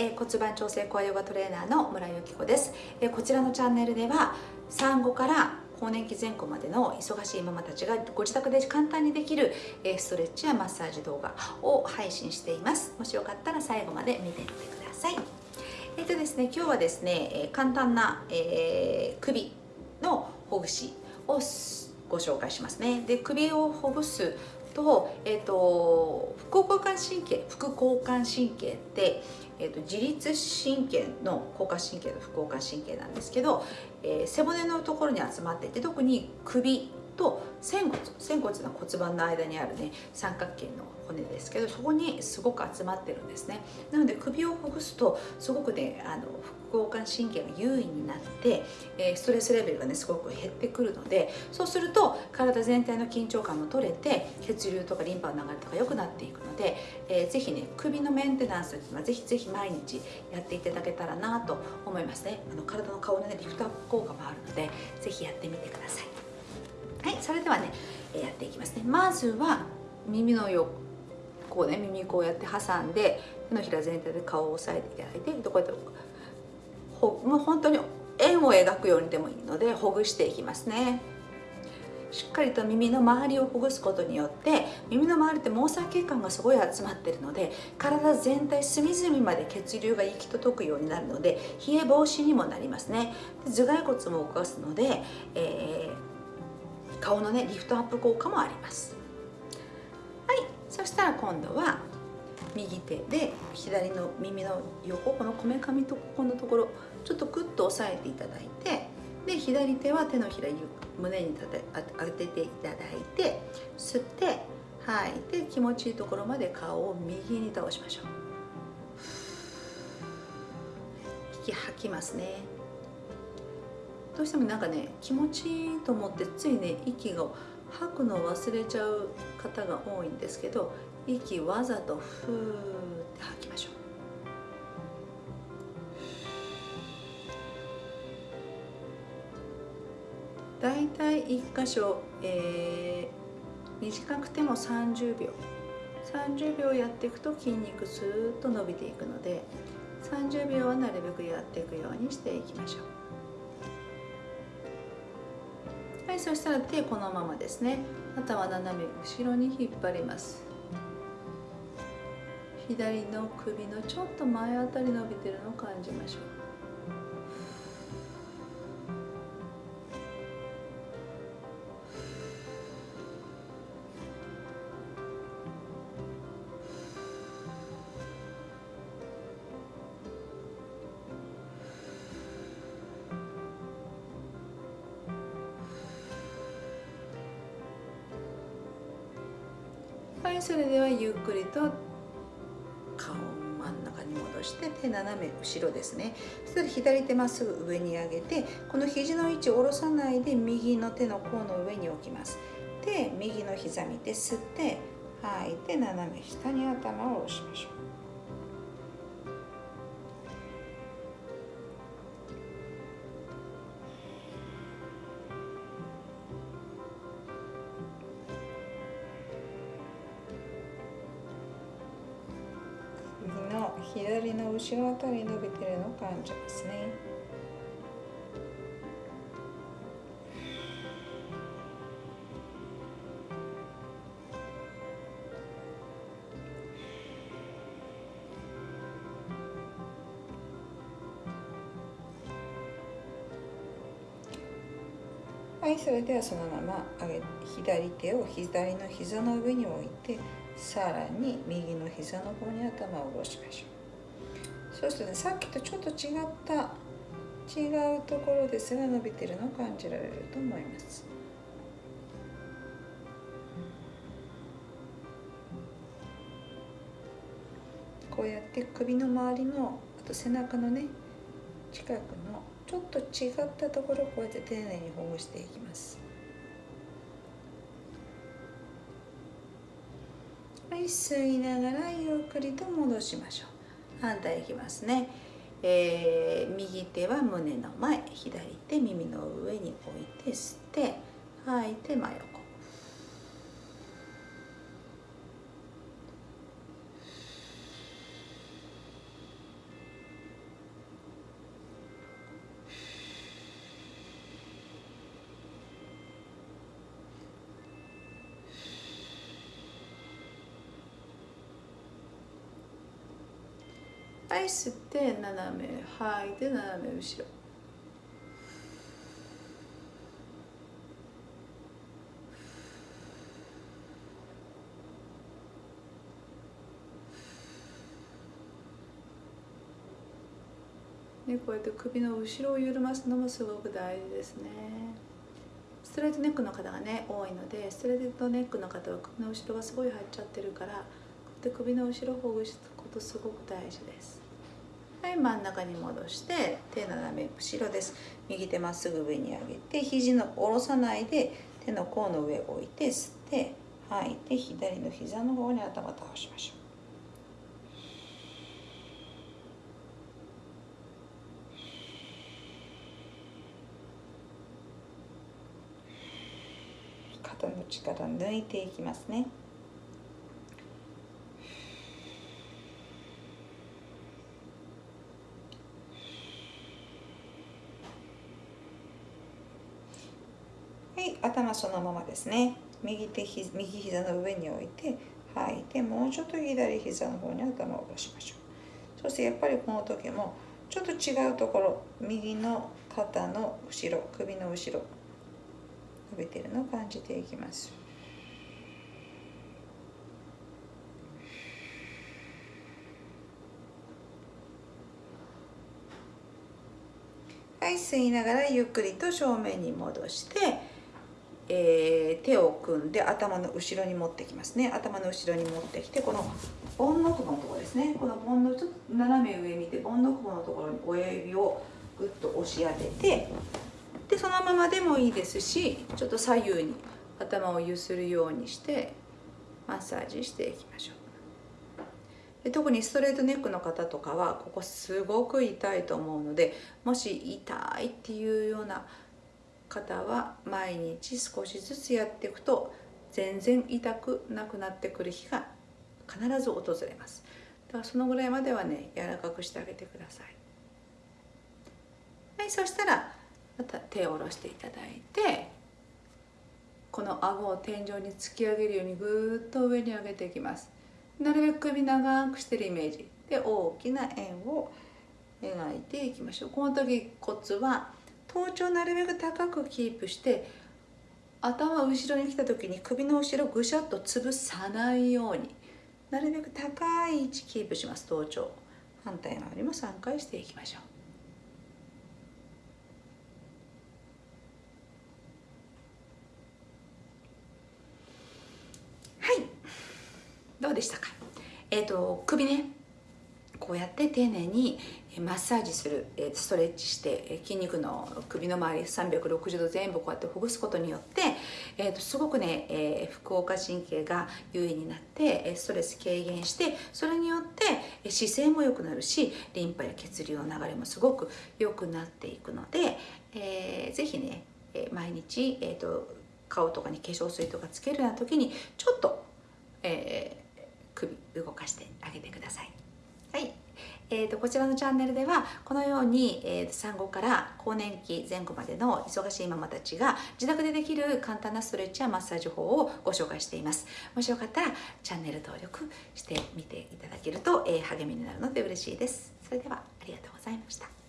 え、骨盤調整コアヨガトレーナーの村井由紀子です、え、こちらのチャンネルでは産後から更年期前後までの忙しいママたちがご自宅で簡単にできるストレッチやマッサージ動画を配信しています。もしよかったら最後まで見てみてください。えっ、ー、とですね今日はですね簡単な、えー、首のほぐしをご紹介しますね。で首をほぐすと,、えーと、副交感神経副交感神経って、えーと、自律神経の交感神経の副交感神経なんですけど、えー、背骨のところに集まっていて特に首と仙骨仙骨の骨盤の間にあるね三角形の骨ですけどそこにすごく集まってるんですね。なので首をほぐすとすごくねあの副交感神経が優位になって、え、ストレスレベルがねすごく減ってくるのでそうすると体全体の緊張感も取れて血流とかリンパの流れとか良くなっていくので、えー、ぜひね首のメンテナンスっていうのはぜひぜひ毎日やっていただけたらなと思いますね。あの体の顔のねリフトアップ効果もあるのでぜひやってみてください。それではねやっていきますね。まずは耳の横こうね耳こうやって挟んで手のひら全体で顔を押さえていただいてこうやってほもう本当に円を描くようにでもいいのでほぐしていきますね。しっかりと耳の周りをほぐすことによって耳の周りって毛細血管がすごい集まってるので体全体隅々まで血流が行き届くようになるので冷え防止にもなりますね。頭蓋骨も動かすので、えー、顔のねリフトアップ効果もあります。はい。そしたら今度は右手で左の耳の横このこめかみとここのところちょっとクッと押さえていただいてで左手は手のひら胸に当てていただいて吸って吐いて気持ちいいところまで顔を右に倒しましょう。息吐きますね。どうしてもなんかね気持ちいいと思ってついね息が吐くのを忘れちゃう方が多いんですけど息わざとふーって吐きましょう。だいたい1箇所、えー、短くても30秒30秒やっていくと筋肉スーッと伸びていくので30秒はなるべくやっていくようにしていきましょう。はいそしたら手このままですね。頭斜め後ろに引っ張ります。左の首のちょっと前あたり伸びてるのを感じましょう。はいそれではゆっくりと顔を真ん中に戻して手斜め後ろですね。そしたら左手まっすぐ上に上げてこの肘の位置を下ろさないで右の手の甲の上に置きます。で右の膝見て吸って吐いて斜め下に頭を下ろしましょう。左の後ろあたり伸びてるのを感じますね。はいそれではそのまま上げ左手を左の膝の上に置いてさらに右の膝の方に頭を下ろしましょう。そうするとね。さっきとちょっと違った違うところで背が伸びてるのを感じられると思います。こうやって首の周りのあと背中のね近くのちょっと違ったところをこうやって丁寧にほぐしていきます。はい吸いながらゆっくりと戻しましょう。反対いきますね、えー、右手は胸の前左手耳の上に置いて吸って吐いて真横。はい吸って斜め吐いて斜め後ろ。ね、こうやって首の後ろを緩ますのもすごく大事ですね。ストレートネックの方がね多いのでストレートネックの方は首の後ろがすごい入っちゃってるからこうやって首の後ろをほぐすことすごく大事です。はい真ん中に戻して手斜め後ろです。右手まっすぐ上に上げて肘の下ろさないで手の甲の上を置いて吸って吐いて左の膝の方に頭倒しましょう。肩の力抜いていきますねはい頭そのままですね。右手ひ右膝の上に置いて吐いてもうちょっと左膝の方に頭を下ろしましょう。そしてやっぱりこの時もちょっと違うところ右の肩の後ろ首の後ろ伸びてるのを感じていきます。はい吸いながらゆっくりと正面に戻してえー、手を組んで頭の後ろに持ってきますね。頭の後ろに持ってきてこのボンノクボのところですね。このボンのちょっと斜め上見てボンノクボのところに親指をぐっと押し当ててでそのままでもいいですしちょっと左右に頭を揺するようにしてマッサージしていきましょう。で特にストレートネックの方とかはここすごく痛いと思うのでもし痛いっていうような方は毎日少しずつやっていくと全然痛くなくなってくる日が必ず訪れます。だからそのぐらいまではね柔らかくしてあげてください。はいそしたらまた手を下ろしていただいてこの顎を天井に突き上げるようにぐーっと上に上げていきます。なるべく首長くしてるイメージ。で大きな円を描いていきましょう。この時コツは頭頂なるべく高くキープして頭後ろに来た時に首の後ろぐしゃっと潰さないようになるべく高い位置キープします。頭頂反対回りも3回していきましょう。はい。どうでしたか？えっ、と首ね。こうやって丁寧にマッサージするストレッチして筋肉の首の周り360度全部こうやってほぐすことによって、えー、とすごくね、えー、副交感神経が優位になってストレス軽減してそれによって姿勢も良くなるしリンパや血流の流れもすごく良くなっていくので、えー、ぜひね毎日、えーと、顔とかに化粧水とかつけるような時にちょっと、えー、首動かしてあげてくださ。いえーと、こちらのチャンネルではこのように、えー、産後から更年期前後までの忙しいママたちが自宅でできる簡単なストレッチやマッサージ法をご紹介しています。もしよかったらチャンネル登録してみていただけると、えー、励みになるので嬉しいです。それではありがとうございました。